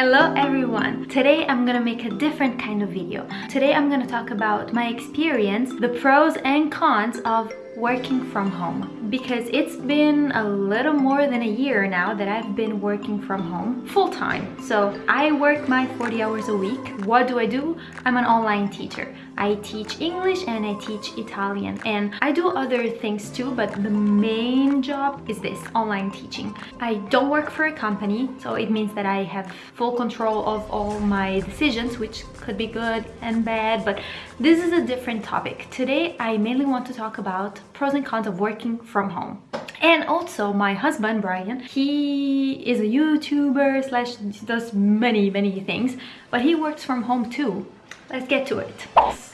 Hello everyone! Today I'm gonna make a different kind of video. Today I'm gonna talk about my experience, the pros and cons of working from home because it's been a little more than a year now that I've been working from home full-time. So I work my 40 hours a week. What do I do? I'm an online teacher. I teach English and I teach Italian and I do other things too but the main job is this online teaching. I don't work for a company so it means that I have full control of all my decisions which could be good and bad but this is a different topic. Today I mainly want to talk about pros and cons of working from home. And also my husband, Brian, he is a YouTuber slash does many, many things, but he works from home too. Let's get to it.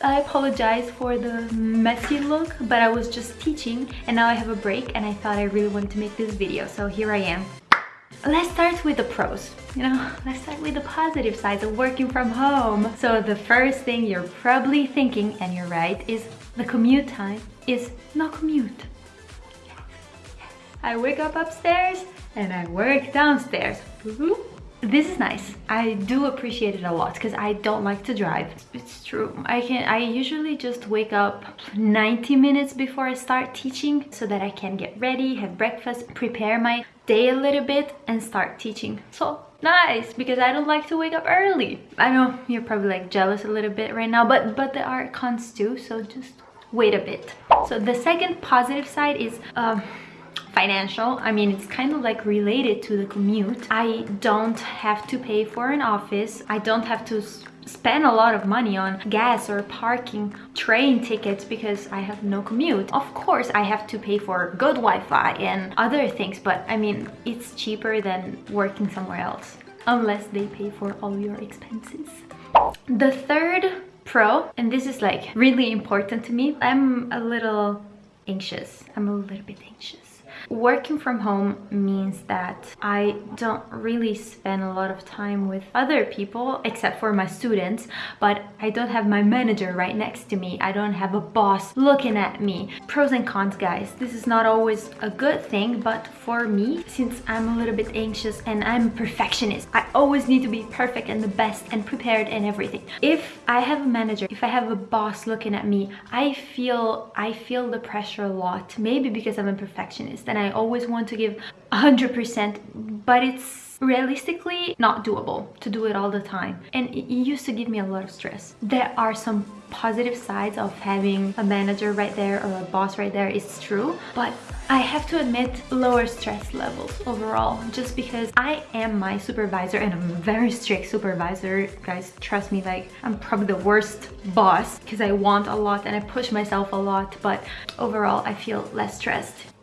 I apologize for the messy look, but I was just teaching and now I have a break and I thought I really wanted to make this video, so here I am. Let's start with the pros, you know, let's start with the positive sides of working from home. So the first thing you're probably thinking, and you're right, is the commute time is no commute. I wake up upstairs and I work downstairs. This is nice. I do appreciate it a lot because I don't like to drive. It's true. I can I usually just wake up 90 minutes before I start teaching so that I can get ready, have breakfast, prepare my day a little bit and start teaching. So nice because I don't like to wake up early. I know you're probably like jealous a little bit right now, but but there are cons too, so just wait a bit. So the second positive side is um, financial. I mean, it's kind of like related to the commute. I don't have to pay for an office. I don't have to spend a lot of money on gas or parking train tickets because I have no commute. Of course, I have to pay for good Wi-Fi and other things, but I mean, it's cheaper than working somewhere else unless they pay for all your expenses. The third pro, and this is like really important to me, I'm a little anxious. I'm a little bit anxious. Working from home means that I don't really spend a lot of time with other people except for my students, but I don't have my manager right next to me. I don't have a boss looking at me. Pros and cons, guys. This is not always a good thing, but for me, since I'm a little bit anxious and I'm a perfectionist, I always need to be perfect and the best and prepared and everything. If I have a manager, if I have a boss looking at me, I feel I feel the pressure a lot. Maybe because I'm a perfectionist and I always want to give 100% but it's realistically not doable to do it all the time. And it used to give me a lot of stress. There are some positive sides of having a manager right there or a boss right there it's true but I have to admit lower stress levels overall just because I am my supervisor and I'm a very strict supervisor. Guys trust me like I'm probably the worst boss because I want a lot and I push myself a lot but overall I feel less stressed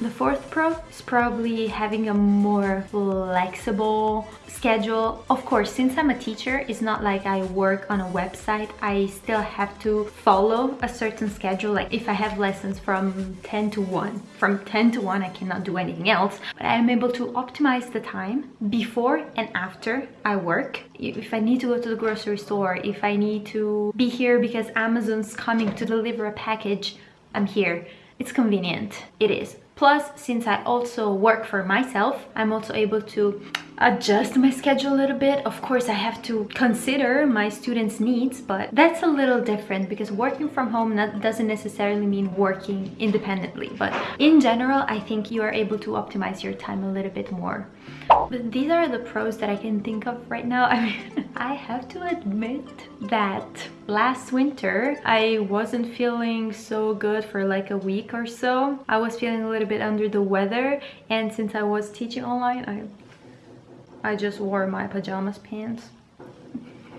the fourth pro is probably having a more flexible schedule. Of course, since I'm a teacher, it's not like I work on a website. I still have to follow a certain schedule. Like if I have lessons from 10 to 1, from 10 to 1, I cannot do anything else. But I am able to optimize the time before and after I work. If I need to go to the grocery store, if I need to be here because Amazon's coming to deliver a package, I'm here. It's convenient. It is. Plus, since I also work for myself, I'm also able to adjust my schedule a little bit. Of course, I have to consider my students' needs, but that's a little different because working from home doesn't necessarily mean working independently. But in general, I think you are able to optimize your time a little bit more. But these are the pros that I can think of right now. I mean, I have to admit that last winter I wasn't feeling so good for like a week or so. I was feeling a little bit under the weather and since I was teaching online, I, I just wore my pajamas pants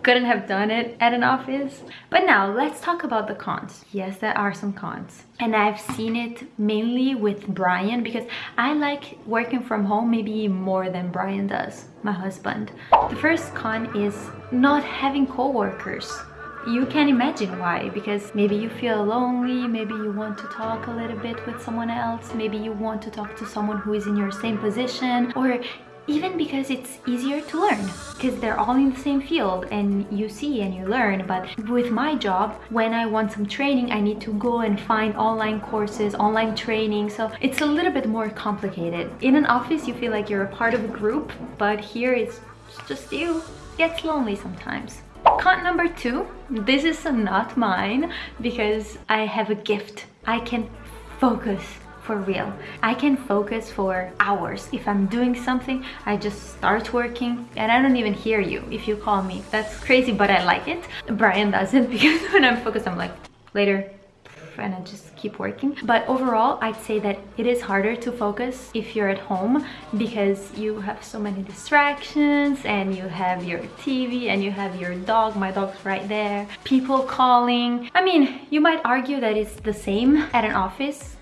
couldn't have done it at an office. But now let's talk about the cons. Yes, there are some cons. And I've seen it mainly with Brian because I like working from home maybe more than Brian does, my husband. The first con is not having co-workers you can imagine why because maybe you feel lonely maybe you want to talk a little bit with someone else maybe you want to talk to someone who is in your same position or even because it's easier to learn because they're all in the same field and you see and you learn. But with my job when I want some training I need to go and find online courses online training. So it's a little bit more complicated. In an office you feel like you're a part of a group but here it's just you. Gets lonely sometimes. Con number two this is not mine because I have a gift. I can focus for real. I can focus for hours. If I'm doing something, I just start working and I don't even hear you if you call me. That's crazy, but I like it. Brian doesn't because when I'm focused, I'm like, later, and I just keep working. But overall, I'd say that it is harder to focus if you're at home because you have so many distractions and you have your TV and you have your dog. My dog's right there. People calling. I mean, you might argue that it's the same at an office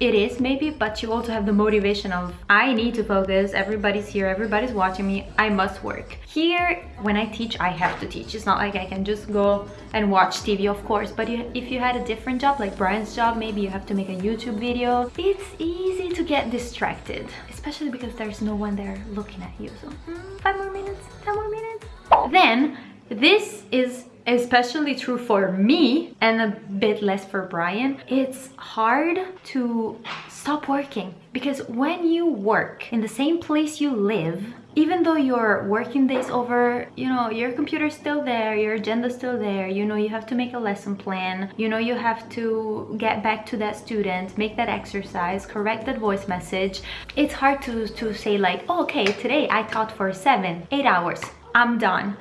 it is maybe but you also have the motivation of i need to focus everybody's here everybody's watching me i must work. Here when i teach i have to teach. It's not like i can just go and watch tv of course but if you had a different job like brian's job maybe you have to make a youtube video. It's easy to get distracted especially because there's no one there looking at you. So mm, five more minutes ten more minutes. Then this is especially true for me and a bit less for Brian, it's hard to stop working because when you work in the same place you live, even though your working days over, you know, your computer's still there, your agenda's still there, you know, you have to make a lesson plan, you know, you have to get back to that student, make that exercise, correct that voice message. It's hard to, to say like, oh, okay, today I taught for seven, eight hours, I'm done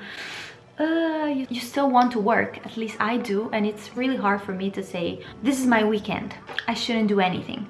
uh, you, you still want to work, at least I do, and it's really hard for me to say, this is my weekend, I shouldn't do anything.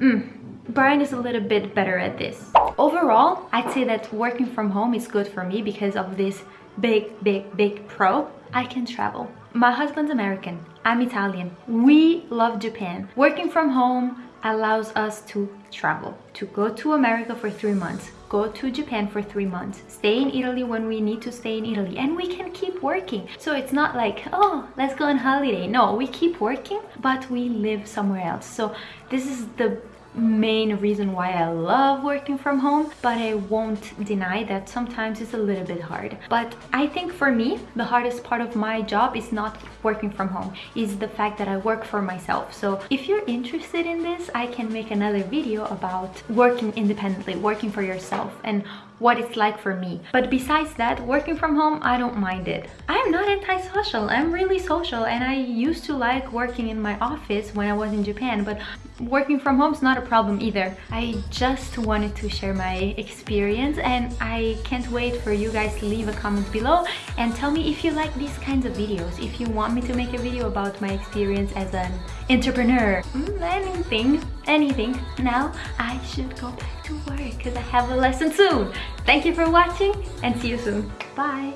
Mm. Brian is a little bit better at this. Overall, I'd say that working from home is good for me because of this big, big, big pro. I can travel. My husband's American, I'm Italian. We love Japan. Working from home allows us to travel, to go to America for three months, go to Japan for three months, stay in Italy when we need to stay in Italy, and we can keep working. So it's not like, oh, let's go on holiday. No, we keep working, but we live somewhere else. So this is the main reason why I love working from home but I won't deny that sometimes it's a little bit hard. But I think for me the hardest part of my job is not working from home is the fact that I work for myself. So if you're interested in this I can make another video about working independently working for yourself and what it's like for me. But besides that, working from home, I don't mind it. I'm not antisocial, I'm really social and I used to like working in my office when I was in Japan, but working from home is not a problem either. I just wanted to share my experience and I can't wait for you guys to leave a comment below and tell me if you like these kinds of videos, if you want me to make a video about my experience as an entrepreneur, mm, anything, anything. Now I should go back to work because I have a lesson soon. Thank you for watching and see you soon. Bye!